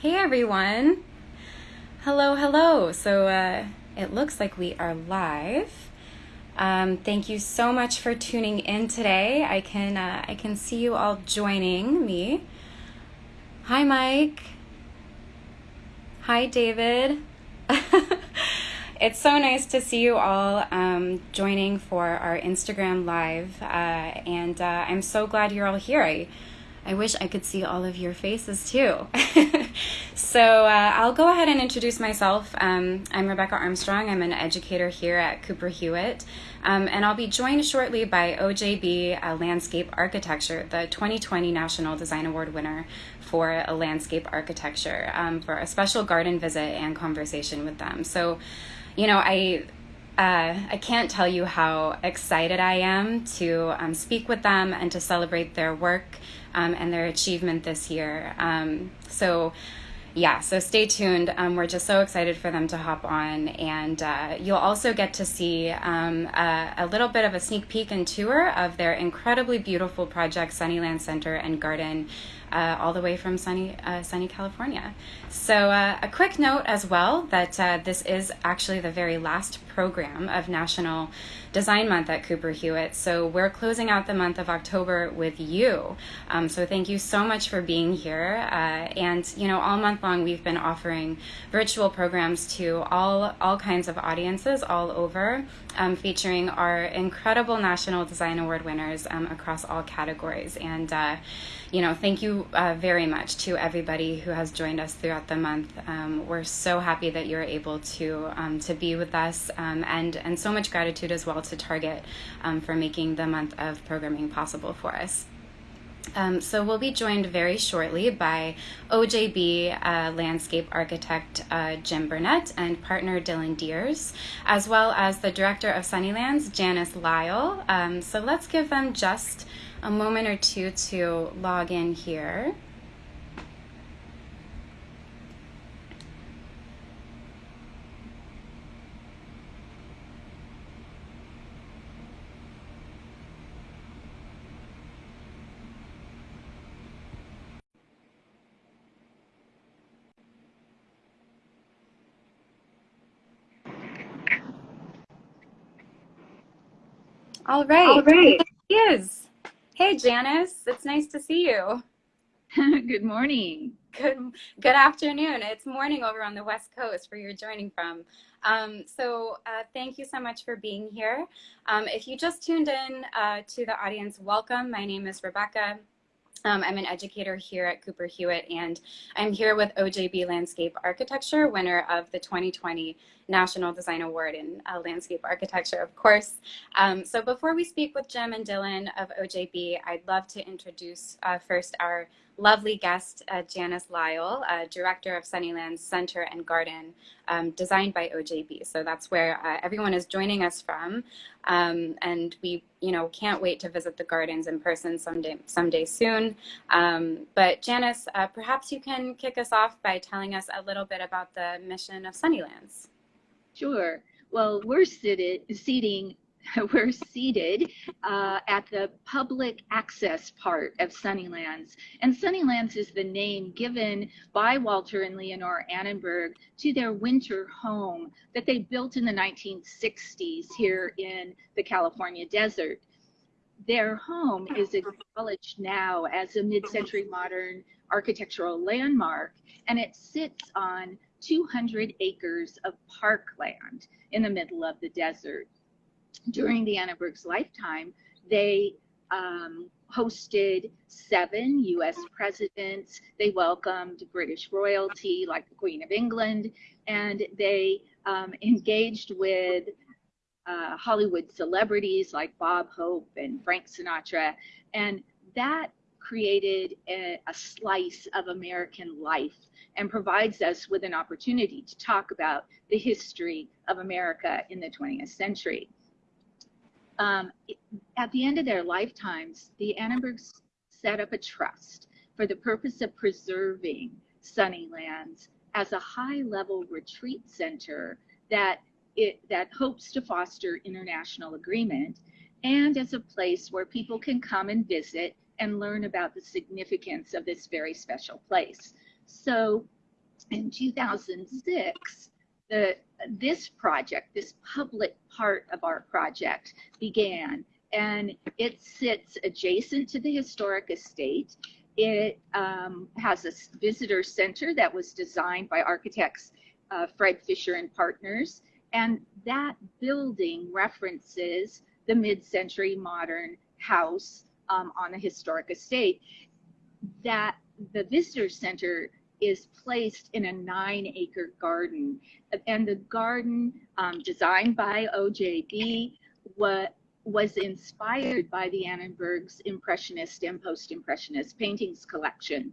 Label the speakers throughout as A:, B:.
A: Hey everyone. Hello, hello. So uh, it looks like we are live. Um, thank you so much for tuning in today. I can uh, I can see you all joining me. Hi, Mike. Hi, David. it's so nice to see you all um, joining for our Instagram live, uh, and uh, I'm so glad you're all here. I I wish I could see all of your faces too. so uh, I'll go ahead and introduce myself. Um, I'm Rebecca Armstrong. I'm an educator here at Cooper Hewitt. Um, and I'll be joined shortly by OJB uh, Landscape Architecture, the 2020 National Design Award winner for a landscape architecture, um, for a special garden visit and conversation with them. So, you know, I uh, I can't tell you how excited I am to um, speak with them and to celebrate their work um, and their achievement this year. Um, so, yeah, so stay tuned. Um, we're just so excited for them to hop on. And uh, you'll also get to see um, a, a, little bit of a sneak peek and tour of their incredibly beautiful project, Sunnyland Center and Garden uh, all the way from sunny, uh, sunny California. So, uh, a quick note as well that uh, this is actually the very last program of National Design Month at Cooper Hewitt. So, we're closing out the month of October with you. Um, so, thank you so much for being here. Uh, and, you know, all month long, we've been offering virtual programs to all, all kinds of audiences all over, um, featuring our incredible National Design Award winners um, across all categories. And, uh, you know, thank you uh, very much to everybody who has joined us throughout the month. Um, we're so happy that you're able to um, to be with us, um, and and so much gratitude as well to Target um, for making the month of programming possible for us. Um, so we'll be joined very shortly by OJB uh, landscape architect uh, Jim Burnett and partner Dylan Deers, as well as the director of Sunnylands, Janice Lyle. Um, so let's give them just a moment or two to log in here. All right. All right. He is. Hey, Janice. It's nice to see you.
B: good morning.
A: Good good afternoon. It's morning over on the West Coast where you're joining from. Um, so uh, thank you so much for being here. Um, if you just tuned in uh, to the audience, welcome. My name is Rebecca. Um, I'm an educator here at Cooper Hewitt, and I'm here with OJB Landscape Architecture, winner of the 2020 National Design Award in uh, Landscape Architecture, of course. Um, so before we speak with Jim and Dylan of OJB, I'd love to introduce uh, first our lovely guest, uh, Janice Lyle, uh, Director of Sunnylands Center and Garden, um, designed by OJB. So that's where uh, everyone is joining us from. Um, and we, you know, can't wait to visit the gardens in person someday, someday soon. Um, but Janice, uh, perhaps you can kick us off by telling us a little bit about the mission of Sunnylands.
B: Sure. Well, we're seated, seating we're seated uh, at the public access part of Sunnylands. And Sunnylands is the name given by Walter and Leonore Annenberg to their winter home that they built in the 1960s here in the California desert. Their home is acknowledged now as a mid-century modern architectural landmark, and it sits on 200 acres of parkland in the middle of the desert during the Annenberg's lifetime, they um, hosted seven US presidents. They welcomed British royalty like the Queen of England, and they um, engaged with uh, Hollywood celebrities like Bob Hope and Frank Sinatra. And that created a, a slice of American life and provides us with an opportunity to talk about the history of America in the 20th century. Um, at the end of their lifetimes, the Annenbergs set up a trust for the purpose of preserving Sunnylands as a high-level retreat center that it that hopes to foster international agreement and as a place where people can come and visit and learn about the significance of this very special place. So in 2006, the, this project, this public part of our project began and it sits adjacent to the historic estate. It um, has a visitor center that was designed by architects uh, Fred Fisher and Partners. And that building references the mid-century modern house um, on a historic estate. That the visitor center is placed in a nine acre garden. And the garden um, designed by OJB what was inspired by the Annenberg's Impressionist and Post-Impressionist paintings collection.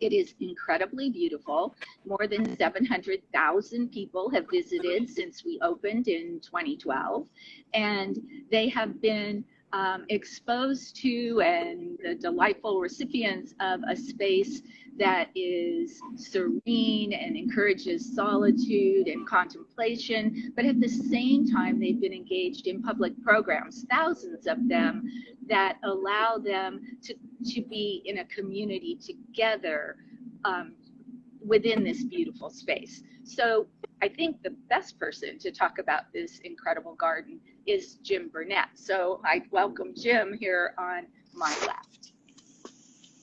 B: It is incredibly beautiful. More than 700,000 people have visited since we opened in 2012, and they have been um, exposed to and the delightful recipients of a space that is serene and encourages solitude and contemplation, but at the same time, they've been engaged in public programs, thousands of them, that allow them to, to be in a community together um, within this beautiful space. So I think the best person to talk about this incredible garden is Jim Burnett. So I welcome Jim here on my left.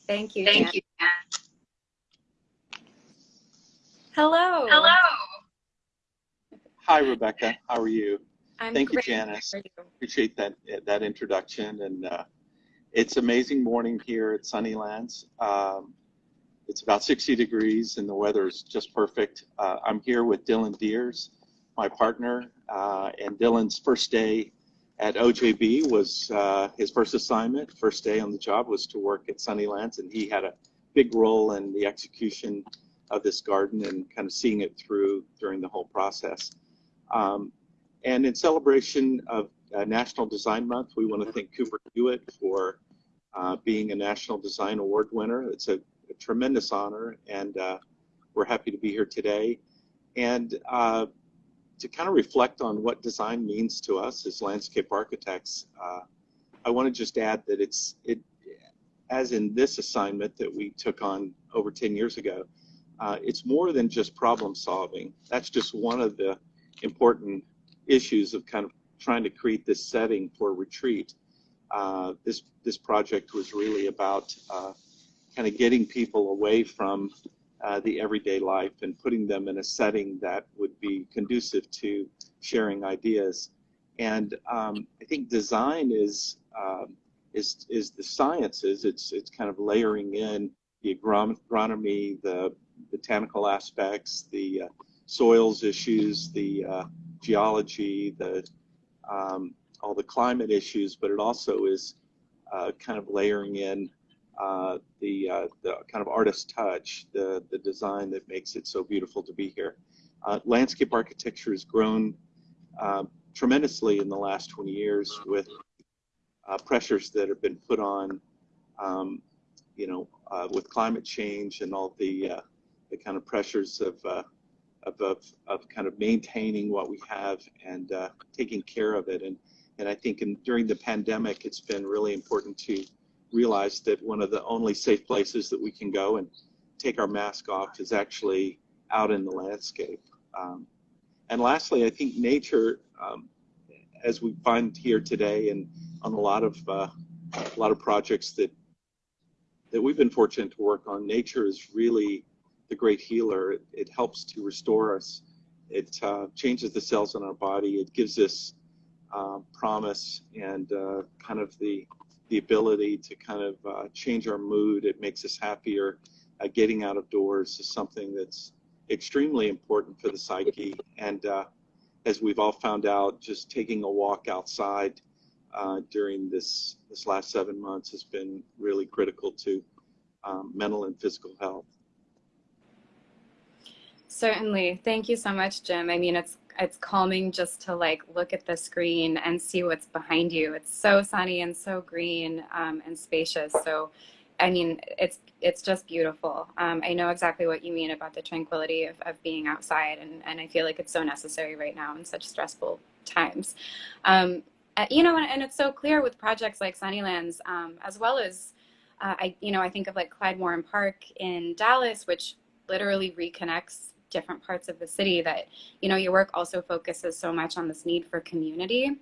A: Thank you.
B: Thank Jan. you.
A: Hello.
B: Hello.
C: Hi, Rebecca. How are you?
A: I'm
C: Thank
A: great.
C: you, Janice.
A: How you?
C: Appreciate that that introduction. And uh, it's amazing morning here at Sunnylands. Um, it's about 60 degrees and the weather is just perfect. Uh, I'm here with Dylan Deers, my partner, uh, and Dylan's first day at OJB was uh, his first assignment. First day on the job was to work at Sunnylands, and he had a big role in the execution of this garden and kind of seeing it through during the whole process. Um, and in celebration of uh, National Design Month, we want to thank Cooper Hewitt for uh, being a National Design Award winner. It's a, a tremendous honor, and uh, we're happy to be here today. And uh, to kind of reflect on what design means to us as landscape architects, uh, I want to just add that it's it, as in this assignment that we took on over 10 years ago, uh, it's more than just problem solving. That's just one of the important issues of kind of trying to create this setting for retreat. Uh, this this project was really about uh, kind of getting people away from uh, the everyday life and putting them in a setting that would be conducive to sharing ideas. And um, I think design is um, is is the sciences. It's it's kind of layering in the agronomy, the botanical aspects, the uh, soils issues, the uh, geology, the um, all the climate issues, but it also is uh, kind of layering in uh, the uh, the kind of artist touch, the the design that makes it so beautiful to be here. Uh, landscape architecture has grown tremendously in the last 20 years with pressures that have been put on, um, you know, with climate change and all the the kind of pressures of, uh, of, of, of, kind of maintaining what we have and uh, taking care of it. And, and I think in, during the pandemic, it's been really important to realize that one of the only safe places that we can go and take our mask off is actually out in the landscape. Um, and lastly, I think nature, um, as we find here today and on a lot of uh, a lot of projects that that we've been fortunate to work on, nature is really the great healer. It, it helps to restore us. It uh, changes the cells in our body. It gives us uh, promise and uh, kind of the the ability to kind of uh, change our mood. It makes us happier. Uh, getting out of doors is something that's extremely important for the psyche. And uh, as we've all found out, just taking a walk outside during this this last seven months has been really critical to um, mental and physical health.
A: Certainly. Thank you so much, Jim. I mean, it's it's calming just to like look at the screen and see what's behind you. It's so sunny and so green um, and spacious. So, I mean, it's it's just beautiful. Um, I know exactly what you mean about the tranquility of, of being outside, and, and I feel like it's so necessary right now in such stressful times. Um, uh, you know, and, and, it's so clear with projects like Sunnylands, um, as well as, uh, I, you know, I think of like Clyde Warren Park in Dallas, which literally reconnects different parts of the city that you know your work also focuses so much on this need for community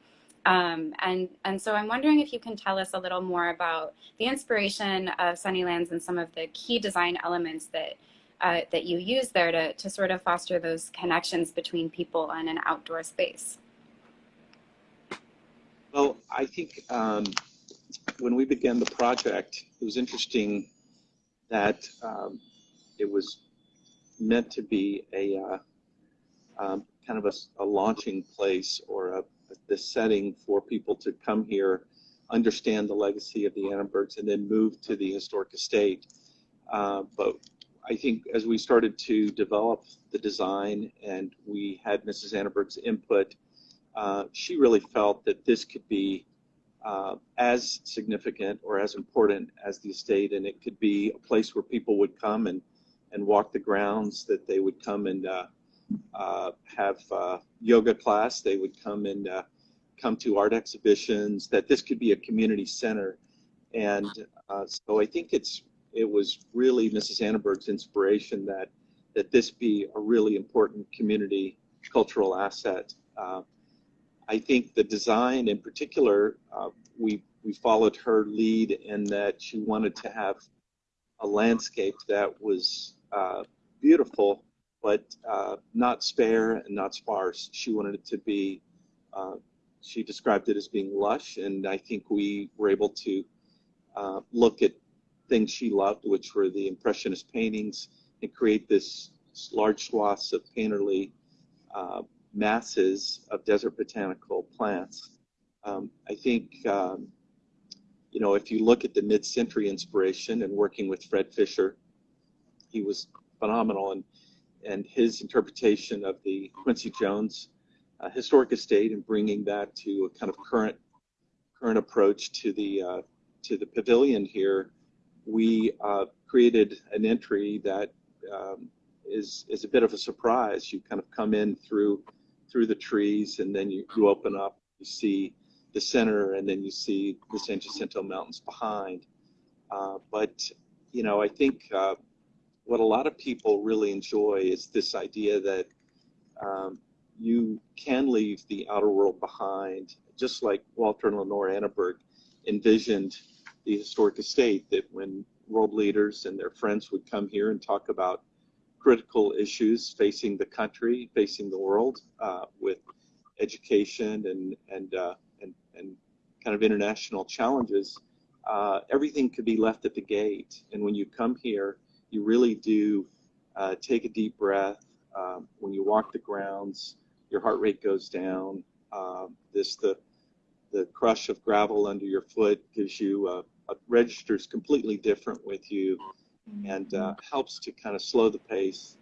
A: um, and and so I'm wondering if you can tell us a little more about the inspiration of Sunnylands and some of the key design elements that uh, that you use there to to sort of foster those connections between people and an outdoor space.
C: Well, I think um, when we began the project, it was interesting that um, it was meant to be a uh, um, kind of a, a, launching place or a, the setting for people to come here, understand the legacy of the Annenbergs, and then move to the historic estate. Uh, but I think as we started to develop the design and we had Mrs. Annenberg's input, uh, she really felt that this could be uh, as significant or as important as the estate, and it could be a place where people would come and, and walk the grounds, that they would come and uh, uh, have uh, yoga class. They would come and uh, come to art exhibitions. That this could be a community center, and so I think it's it was really Mrs. Annenberg's inspiration that that this be a really important community cultural asset. I think the design, in particular, uh, we we followed her lead in that she wanted to have a landscape that was beautiful but uh, not spare and not sparse. She wanted it to be, uh, she described it as being lush, and I think we were able to uh, look at things she loved, which were the Impressionist paintings, and create this large swaths of painterly uh, masses of desert botanical plants. Um, I think, um, you know, if you look at the mid-century inspiration and working with Fred Fisher, he was phenomenal. And and his interpretation of the Quincy Jones uh, historic estate and bringing that to a kind of current current approach to the uh, to the pavilion here, we uh, created an entry that um, is is a bit of a surprise. You kind of come in through through the trees, and then you, you open up, you see the center, and then you see the San Jacinto Mountains behind. Uh, but you know, I think uh, what a lot of people really enjoy is this idea that um, you can leave the outer world behind, just like Walter and Leonore Annenberg envisioned the historic estate, that when world leaders and their friends would come here and talk about critical issues facing the country, facing the world, uh, with education and and, uh, and and kind of international challenges, uh, everything could be left at the gate. And when you come here, you really do uh, take a deep breath. Um, when you walk the grounds, your heart rate goes down. Um, this the the crush of gravel under your foot gives you a, a registers completely different with you, and uh, helps to kind of slow the pace,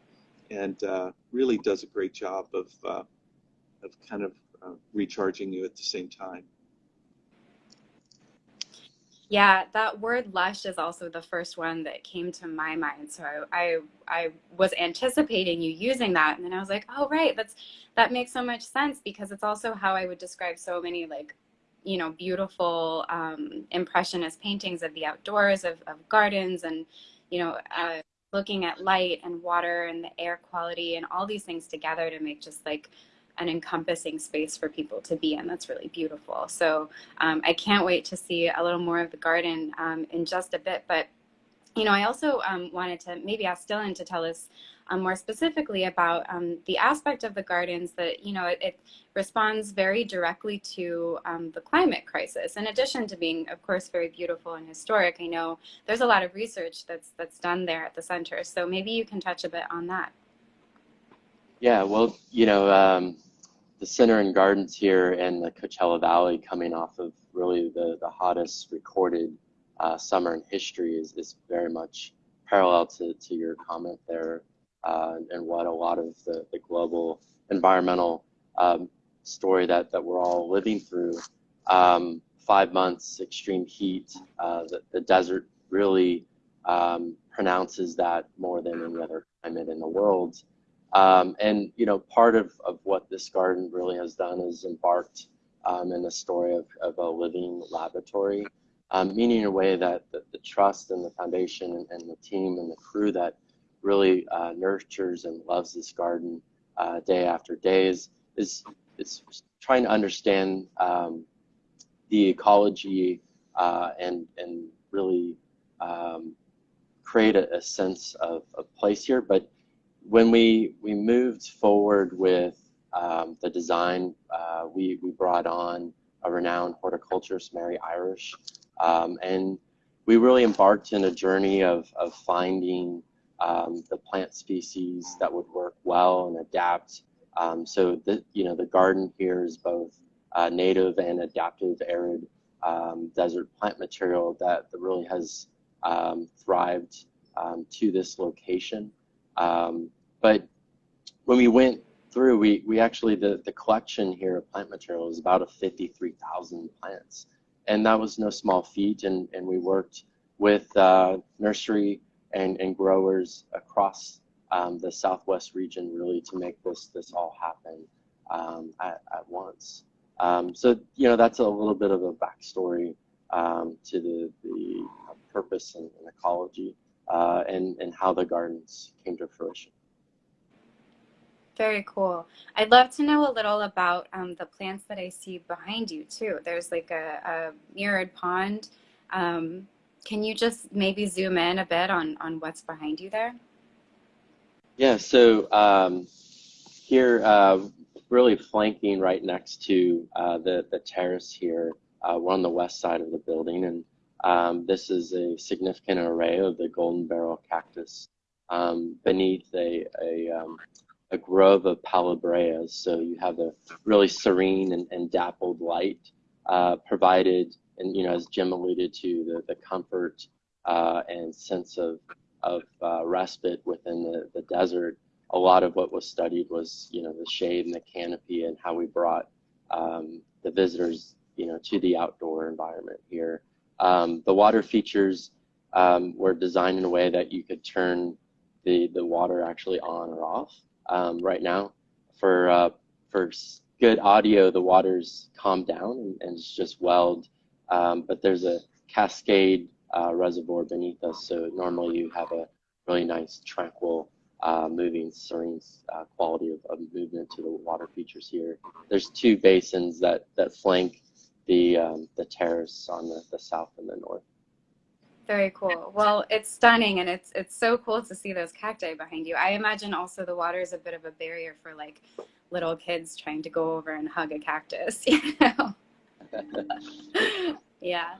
C: and uh, really does a great job of uh, of kind of uh, recharging you at the same time.
A: Yeah, that word lush is also the first one that came to my mind. So I, I, I was anticipating you using that, and then I was like, oh right, that's that makes so much sense because it's also how I would describe so many like, you know, beautiful um, impressionist paintings of the outdoors, of, of gardens, and you know, uh, looking at light and water and the air quality and all these things together to make just like an encompassing space for people to be in. That's really beautiful. So um, I can't wait to see a little more of the garden um, in just a bit. But, you know, I also um, wanted to maybe ask Dylan to tell us um, more specifically about um, the aspect of the gardens that, you know, it, it responds very directly to um, the climate crisis. In addition to being, of course, very beautiful and historic, I know there's a lot of research that's, that's done there at the center. So maybe you can touch a bit on that.
D: Yeah, well, you know, um, the center and gardens here in the Coachella Valley coming off of really the, the hottest recorded uh, summer in history is, is very much parallel to, to your comment there uh, and what a lot of the, the global environmental um, story that, that we're all living through. Um, five months extreme heat, uh, the, the desert really um, pronounces that more than any other climate in the world. Um, and you know, part of, of what this garden really has done is embarked um, in the story of, of a living laboratory, um, meaning in a way that the, the, trust and the foundation and, and, the team and the crew that really uh, nurtures and loves this garden uh, day after day is, is, is trying to understand um, the ecology uh, and, and really um, create a, a sense of, of place here. But when we, we moved forward with um, the design, uh, we, we brought on a renowned horticulturist, Mary Irish, um, and we really embarked in a journey of, of finding um, the plant species that would work well and adapt. Um, so the, you know, the garden here is both uh, native and adaptive arid um, desert plant material that, that really has um, thrived to this location. Um, but when we went through, we, we actually, the, the collection here of plant material was about a 53,000 plants. And that was no small feat. And, and we worked with uh, nursery and, and growers across um, the Southwest region really to make this, this all happen um, at, at once. Um, so, you know, that's a little bit of a backstory um, to the, the purpose and, and ecology uh, and, and how the gardens came to fruition.
A: Very cool. I'd love to know a little about um, the plants that I see behind you too. There's like a, a mirrored pond. Um, can you just maybe zoom in a bit on, on what's behind you there?
D: Yeah, so um, here, uh, really flanking right next to uh, the, the terrace here, uh, we're on the west side of the building, and um, this is a significant array of the golden barrel cactus um, beneath a, a um, a grove of Palo Verdes. So you have a really serene and, and dappled light uh, provided, and you know, as Jim alluded to, the, the comfort uh, and sense of, of uh, respite within the, the desert. A lot of what was studied was, you know, the shade and the canopy and how we brought um, the visitors, you know, to the outdoor environment here. Um, the water features um, were designed in a way that you could turn the, the water actually on or off um, right now. For uh, for good audio, the water's calm down and, and it's just welled. Um, but there's a cascade uh, reservoir beneath us, so normally you have a really nice, tranquil, uh, moving, serene uh, quality of, of, movement to the water features here. There's two basins that that flank the um, the terrace on the, the south and the north.
A: Very cool. Well, it's stunning and it's it's so cool to see those cacti behind you. I imagine also the water is a bit of a barrier for like little kids trying to go over and hug a cactus, you know. yeah.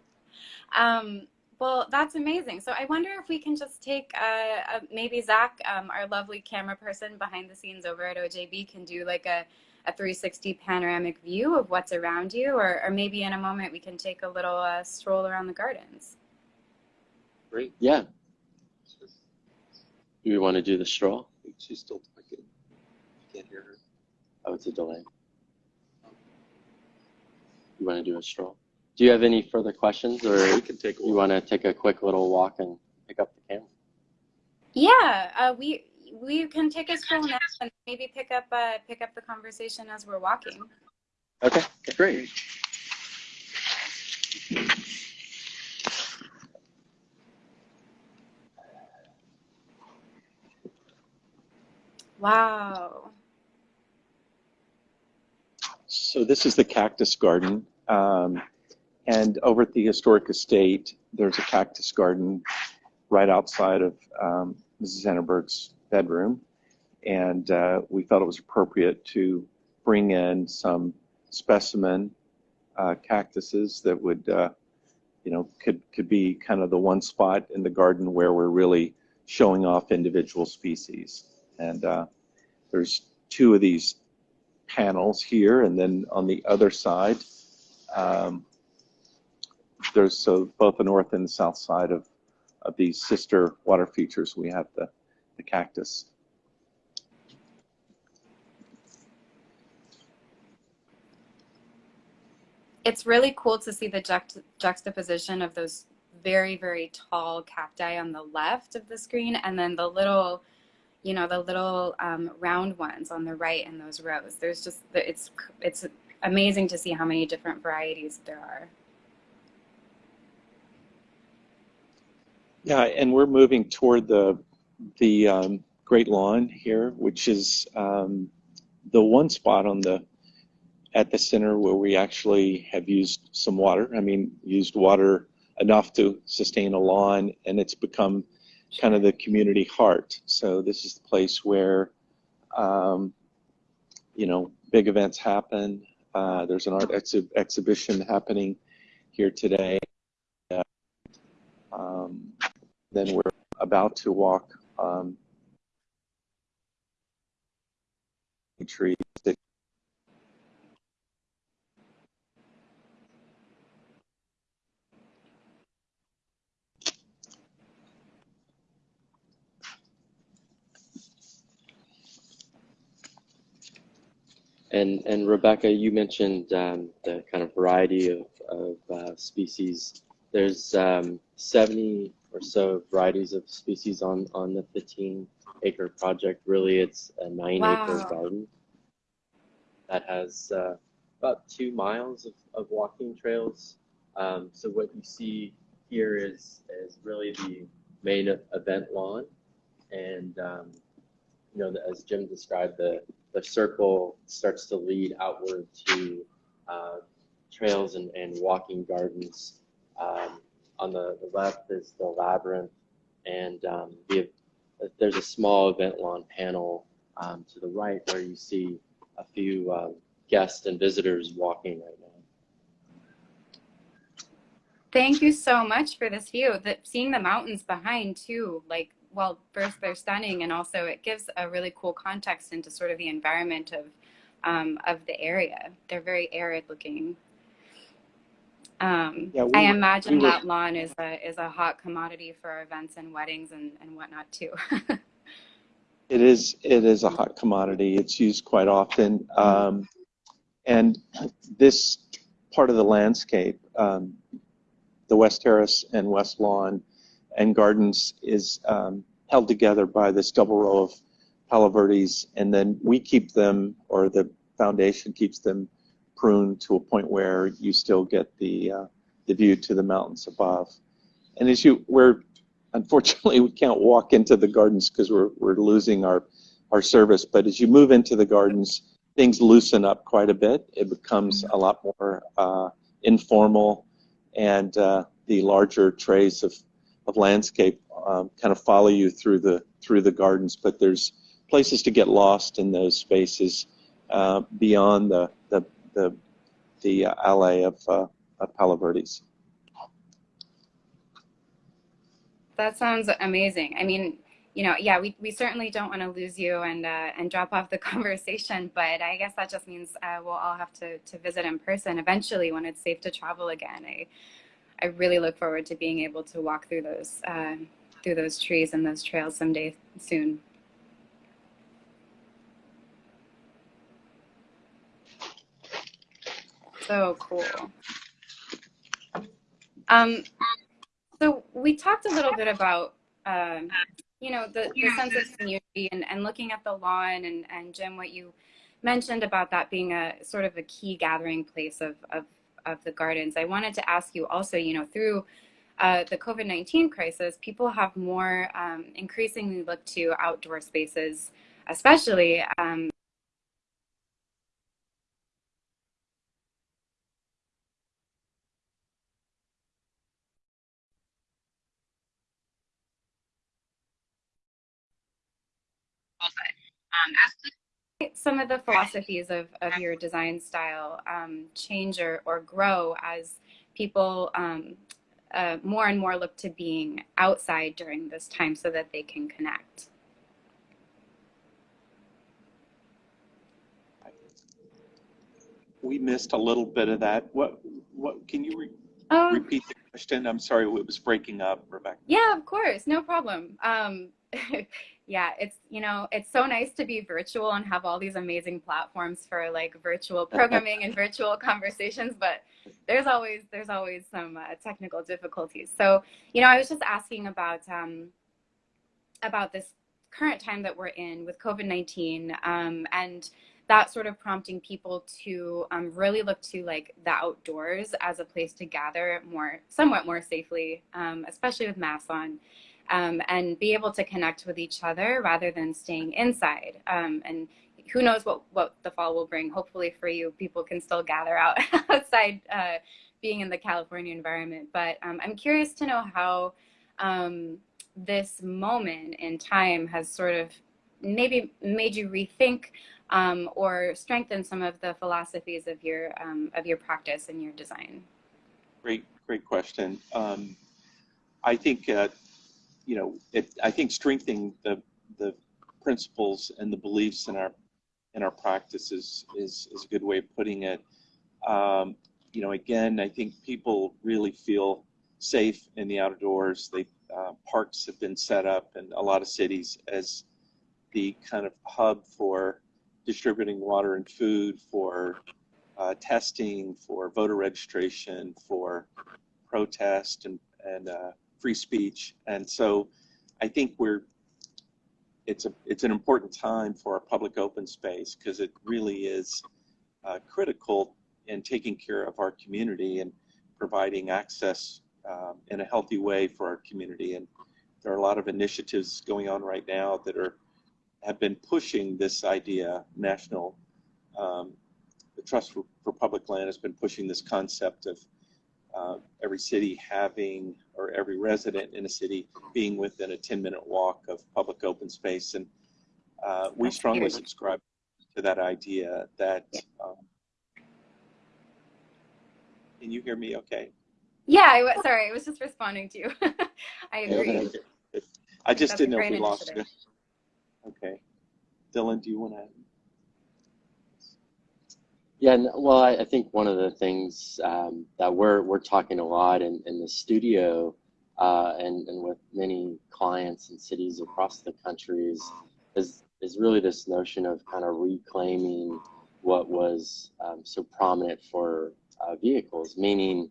A: Um, well, that's amazing. So I wonder if we can just take uh, uh, maybe Zach, um, our lovely camera person behind the scenes over at OJB, can do like a, a 360 panoramic view of what's around you, or, or maybe in a moment we can take a little uh, stroll around the gardens.
C: Great.
D: Yeah. Do we want to do the straw?
C: She's still talking. I Can't hear her.
D: Oh, it's a delay. You want to do a straw? Do you have any further questions, or
C: we can take
D: you want to take a quick little walk and pick up the camera?
A: Yeah, uh, we we can take a stroll now and maybe pick up uh, pick up the conversation as we're walking.
D: Okay, great.
A: Wow.
C: So this is the cactus garden. Um, and over at the historic estate, there's a cactus garden right outside of um, Mrs. Annenberg's bedroom. And uh, we felt it was appropriate to bring in some specimen uh, cactuses that would, uh, you know, could, could be kind of the one spot in the garden where we're really showing off individual species. And uh, there's two of these panels here, and then on the other side, um, there's so both the north and the south side of, of these sister water features, we have the, the cactus.
A: It's really cool to see the juxt juxtaposition of those very, very tall cacti on the left of the screen and then the little you know, the little um, round ones on the right in those rows. There's just, it's, it's amazing to see how many different varieties there are.
C: Yeah, and we're moving toward the the um, Great Lawn here, which is um, the one spot on the at the center where we actually have used some water. I mean, used water enough to sustain a lawn, and it's become kind of the community heart. So this is the place where, um, you know, big events happen. Uh, there's an art ex exhibition happening here today. Uh, um, then we're about to walk um, trees
D: And and Rebecca, you mentioned um, the kind of variety of, of uh, species. There's um, 70 or so varieties of species on on the 15 acre project. Really, it's a nine
A: Wow.
D: acre garden that has uh, about two miles of, of walking trails. Um, so what you see here is is really the main event lawn, and um, you know, as Jim described, the the circle starts to lead outward to uh, trails and, and walking gardens. Um, on the, the left is the labyrinth, and um, the, there's a small event lawn panel um, to the right where you see a few um, guests and visitors walking right now.
A: Thank you so much for this view. That seeing the mountains behind too, like well, first they're stunning, and also it gives a really cool context into sort of the environment of um, of the area. They're very arid looking. Um,
C: Yeah, we
A: I
C: were-
A: imagine
C: we were-
A: that lawn is a is a hot commodity for events and weddings and, and whatnot too.
C: It is it is a hot commodity. It's used quite often, um, and this part of the landscape, um, the West Terrace and West Lawn and Gardens, is um, held together by this double row of Palo Verdes, and then we keep them, or the foundation keeps them pruned to a point where you still get the uh, the view to the mountains above. And as you we're unfortunately we can't walk into the gardens because we're, we're losing our, our service but as you move into the gardens things loosen up quite a bit it becomes a lot more uh, informal and uh, the larger trays of, of landscape um, kind of follow you through the through the gardens but there's places to get lost in those spaces uh, beyond the the the, the uh, alley of, uh, of Palo Verdes.
A: That sounds amazing. I mean, you know, yeah, we, we certainly don't want to lose you and uh, and drop off the conversation, but I guess that just means uh, we'll all have to, to visit in person eventually when it's safe to travel again. I I really look forward to being able to walk through those uh, through those trees and those trails someday soon. So cool. Um, so we talked a little bit about, um, you know, the, the sense of community and, and looking at the lawn and, and Jim, what you mentioned about that being a sort of a key gathering place of, of, of the gardens. I wanted to ask you also, you know, through uh, the COVID-19 crisis, people have more um, increasingly looked to outdoor spaces, especially um, um, as some of the philosophies of, of your design style um, change or, or grow as people um, uh, more and more look to being outside during this time so that they can connect.
C: We missed a little bit of that. What, what, can you re-
A: Oh,
C: repeat the question? I'm sorry, it was breaking up, Rebecca.
A: yeah, of course, no problem. Yeah, it's you know it's so nice to be virtual and have all these amazing platforms for like virtual programming and virtual conversations, but there's always there's always some uh, technical difficulties. So you know, I was just asking about um, about this current time that we're in with COVID nineteen um, and that sort of prompting people to um, really look to like the outdoors as a place to gather more somewhat more safely, um, especially with masks on. Um, and be able to connect with each other rather than staying inside. Um, and who knows what, what the fall will bring. Hopefully for you, people can still gather out outside uh, being in the California environment. But um, I'm curious to know how um, this moment in time has sort of maybe made you rethink um, or strengthen some of the philosophies of your um, of your practice and your design.
C: Great, great question. I think uh, you know, it, I think strengthening the the principles and the beliefs in our in our practice is is, is a good way of putting it. Um, you know, again, I think people really feel safe in the outdoors. They uh, parks have been set up in a lot of cities as the kind of hub for distributing water and food, for uh, testing, for voter registration, for protest and and uh, free speech. And so, I think we're it's a it's an important time for our public open space because it really is uh, critical in taking care of our community and providing access um, in a healthy way for our community. And there are a lot of initiatives going on right now that are have been pushing this idea. National, um, the Trust for, for, Public Land has been pushing this concept of uh, every city having, or every resident in a city being within a 10 minute walk of public open space. And uh, we strongly subscribe to that idea that. Um, can you hear me okay?
A: Yeah, I, was, sorry, I was just responding to you. I agree.
C: I just That's didn't know if we lost it. Okay. Dylan, do you want to?
D: Yeah, well, I, think one of the things um, that we're we're talking a lot in, in the studio uh, and, and with many clients and cities across the country is, is, is really this notion of kind of reclaiming what was um, so prominent for uh, vehicles, meaning,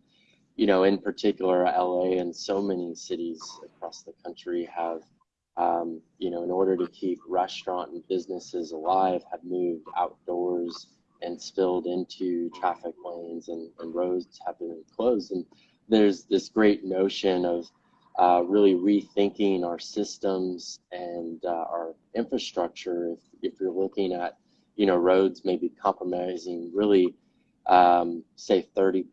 D: you know, in particular, LA and so many cities across the country have um, you know, in order to keep restaurant and businesses alive, have moved outdoors and spilled into traffic lanes and, and roads have been closed. And there's this great notion of uh, really rethinking our systems and uh, our infrastructure. If, if you're looking at, you know, roads maybe compromising really, um, say 30%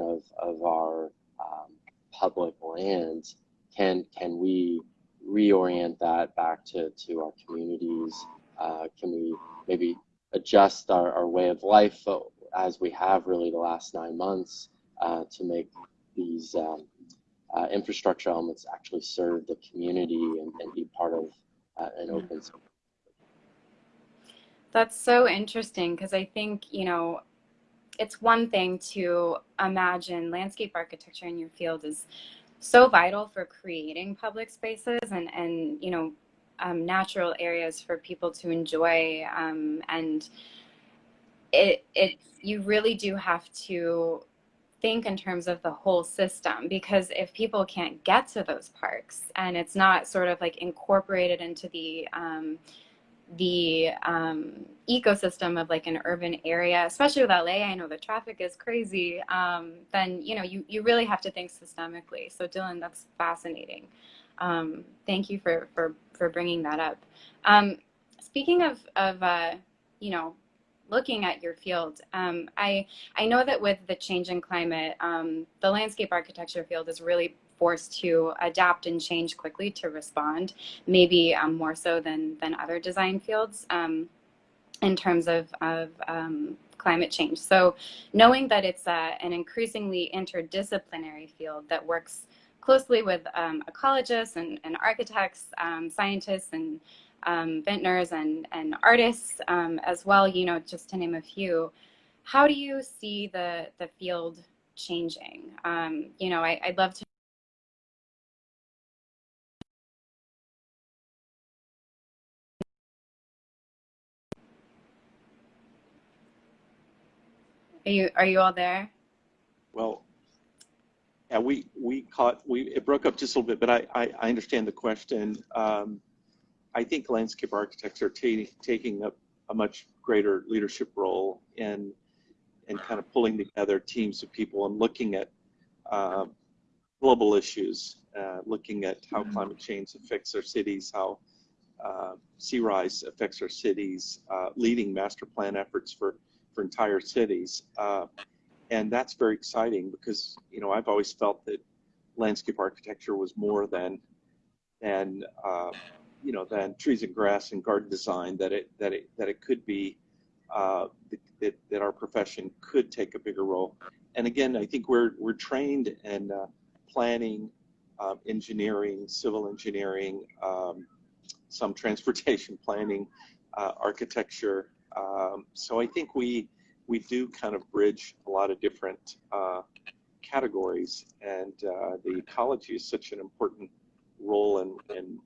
D: of, of our um, public lands, can, can we reorient that back to, to our communities? Uh, can we maybe adjust our, our way of life uh, as we have really the last nine months uh, to make these um, uh, infrastructure elements actually serve the community and, and be part of uh, an open space?
A: That's so interesting because I think, you know, it's one thing to imagine landscape architecture in your field is so vital for creating public spaces and, and you know, um, natural areas for people to enjoy. Um, and it, it, you really do have to think in terms of the whole system because if people can't get to those parks and it's not sort of like incorporated into the um, the um, ecosystem of like an urban area, especially with LA, I know the traffic is crazy, um, then, you know, you, you really have to think systemically. So Dylan, that's fascinating. Um, thank you for, for, for bringing that up. Um, speaking of, of uh, you know, looking at your field, um, I, I know that with the change in climate, um, the landscape architecture field is really forced to adapt and change quickly to respond, maybe um, more so than, than other design fields um, in terms of, of um, climate change. So knowing that it's uh, an increasingly interdisciplinary field that works closely with um, ecologists and, and architects, um, scientists and um, vintners and, and artists as well, you know, just to name a few, how do you see the, the field changing? you know, I, I'd love to Are you are you all there?
C: Well, yeah, we we caught we it broke up just a little bit, but I I, I understand the question. Um, I think landscape architects are taking a, a much greater leadership role in in kind of pulling together teams of people and looking at uh, global issues uh, looking at how climate change affects our cities, how uh, sea rise affects our cities, uh, leading master plan efforts for, for entire cities. And that's very exciting because, you know, I've always felt that landscape architecture was more than, than uh, you know, than trees and grass and garden design, that it, that it, that it could be, uh, that, that our profession could take a bigger role. And again, I think we're, we're trained in uh, planning, uh, engineering, civil engineering, um, some transportation planning, uh, architecture. Um, so I think we, we do kind of bridge a lot of different uh, categories and uh, the ecology is such an important role in, in,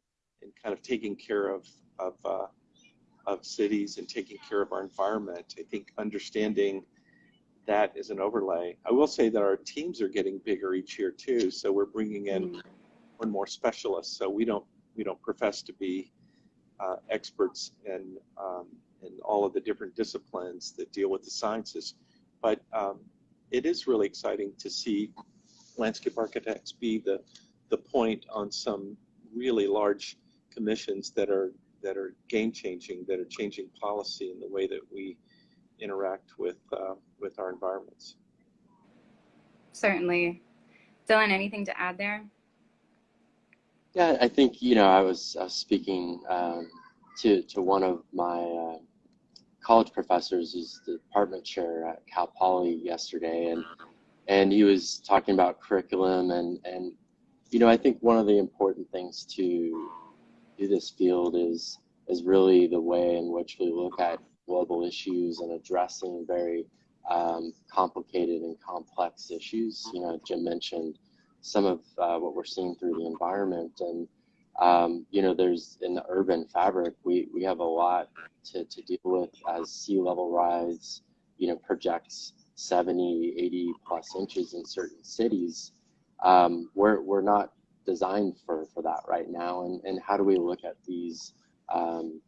C: in kind of taking care of, of, uh, of cities and taking care of our environment. I think understanding that is an overlay. I will say that our teams are getting bigger each year too. So we're bringing in more and more specialists. So we don't, we don't profess to be uh, experts in, um, in all of the different disciplines that deal with the sciences. But um, it is really exciting to see landscape architects be the, the point on some really large commissions that are that are game changing, that are changing policy in the way that we interact with uh, with our environments.
A: Certainly. Dylan, anything to add there?
D: Yeah, I think you know I was, I was speaking um, to to one of my uh, college professors, who's the department chair at Cal Poly yesterday, and and he was talking about curriculum and and you know I think one of the important things to do this field is is really the way in which we look at global issues and addressing very um, complicated and complex issues. You know, Jim mentioned some of uh, what we're seeing through the environment and um, you know there's in the urban fabric we, we have a lot to, to deal with as sea level rise you know projects 70 80 plus inches in certain cities. Um, we're, we're not designed for, for that right now. And, and how do we look at these um,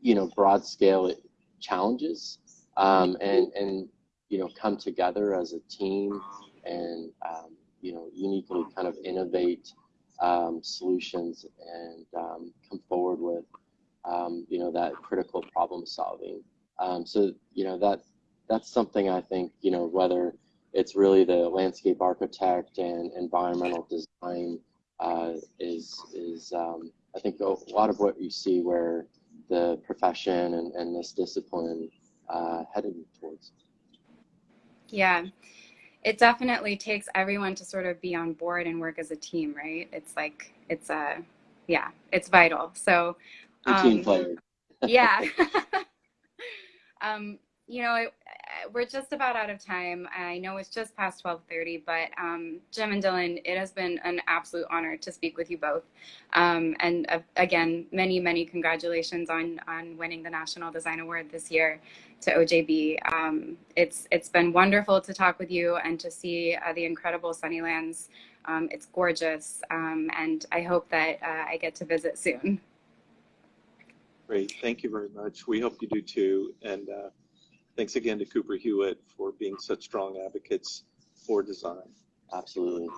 D: you know broad scale challenges um, and and you know come together as a team and um, you know uniquely kind of innovate um, solutions and um, come forward with um, you know that critical problem solving. Um, so you know that that's something I think you know whether it's really the landscape architect and environmental design uh, is is I think a lot of what you see where the profession and, and this discipline uh, headed towards.
A: Yeah, it definitely takes everyone to sort of be on board and work as a team, right? It's like, it's a, yeah, it's vital. So,
D: um, team player.
A: yeah. um, you know, we're just about out of time. I know it's just past 12:30, but um, Jim and Dylan, it has been an absolute honor to speak with you both. Um, and uh, again, many, many congratulations on on winning the National Design Award this year to OJB. Um, it's it's been wonderful to talk with you and to see uh, the incredible Sunnylands. Um, it's gorgeous, um, and I hope that uh, I get to visit soon.
C: Great, thank you very much. We hope you do too, and. Thanks again to Cooper Hewitt for being such strong advocates for design.
D: Absolutely.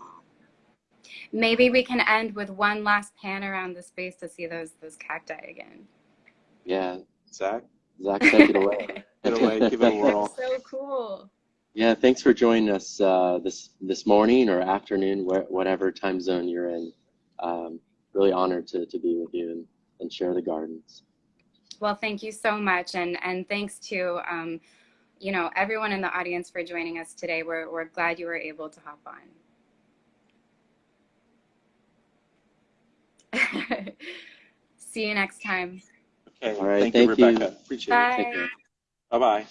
A: Maybe we can end with one last pan around the space to see those those cacti again.
D: Yeah.
C: Zach?
D: Zach, take it away.
C: take it away, give it a whirl.
A: so cool.
D: Yeah, thanks for joining us uh, this this morning or afternoon, wh whatever time zone you're in. Um, really honored to, to be with you and, and share the gardens.
A: Well, thank you so much. And, and thanks to, um, you know, everyone in the audience for joining us today. We're, we're glad you were able to hop on. See you next time.
C: Okay.
D: All right.
C: Thank,
D: thank
C: you,
D: you.
C: Appreciate
A: Bye.
C: it. Bye-bye.